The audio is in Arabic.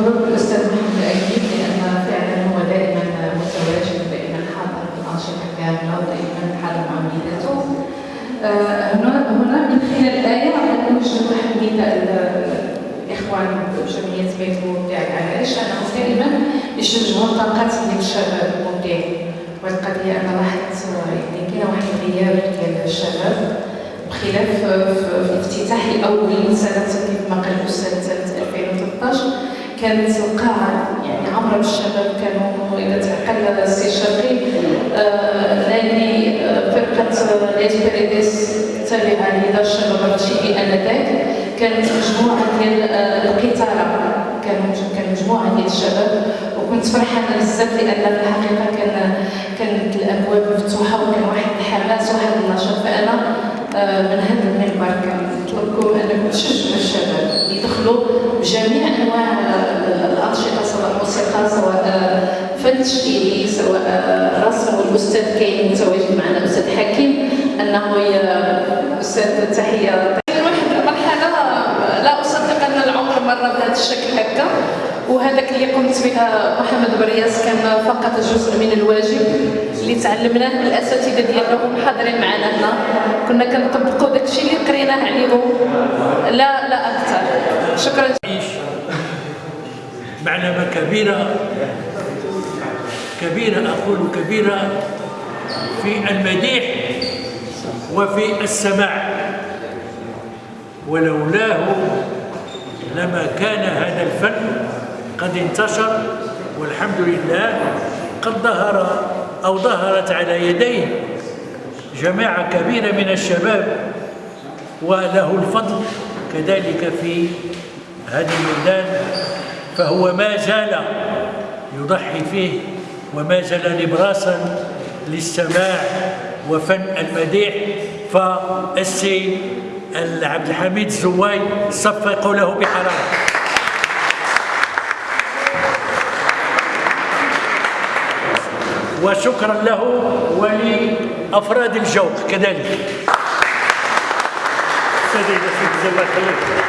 مبروك الأستاذ محمد أيوب لأن فعلا هو دائما متواجد دائما حاضر في الأنشطة كاملة ودائما حاضر مع وليداته. آه، هنا من خلال الآية نوجد واحد المثال الإخوان بجمعية بيت مبدع علاش أنهم دائما يشجعوا الطاقات ديال الشباب المبدع. وهذه القضية أنا لاحظت يعني كاين واحد الغياب ديال الشباب بخلاف في الافتتاح الأول سنة كما قال الأستاذ سنة 2013 كانت القاعة يعني عمرها بالشباب كانوا إذا تعقل السي شرقي آه، نادي آه، فرقة ليس بريديس التابعة لدار الشباب الرشيدي آنذاك. كانت مجموعة ديال آه، القطارة. كانوا كان مجموعة ديال الشباب. وكنت فرحانة بزاف لأن في الحقيقة كان كانت الأبواب مفتوحة وكان واحد الحماس وواحد النشاط. فأنا آه، من هذا المنبر كنطلبكم انكم تشجعوا الشباب. يدخلوا بجميع والاستاذ كاين متواجد معنا الاستاذ حكيم أنه أستاذ تحية. واحد المرحله لا أصدق أن العمر مر بهذا الشكل هكا وهذاك اللي قمت بها محمد برياس كان فقط جزء من الواجب اللي تعلمناه من الأساتذة ديالنا وهم حاضرين معنا هنا. كنا كنطبقوا داك الشيء اللي قريناه عليهم لا لا أكثر. شكرا. معلمة كبيرة. كبيرة أقول كبيرة في المديح وفي السماع. ولولاه لما كان هذا الفن قد انتشر والحمد لله قد ظهر أو ظهرت على يديه جماعة كبيرة من الشباب وله الفضل كذلك في هذا الميدان. فهو ما زال يضحي فيه وما زال نبراسا للسماع وفن المديح. فالسي عبد الحميد الزواي صفقوا له بحرارة. وشكرا له ولأفراد الجوق كذلك. سيدي يخليك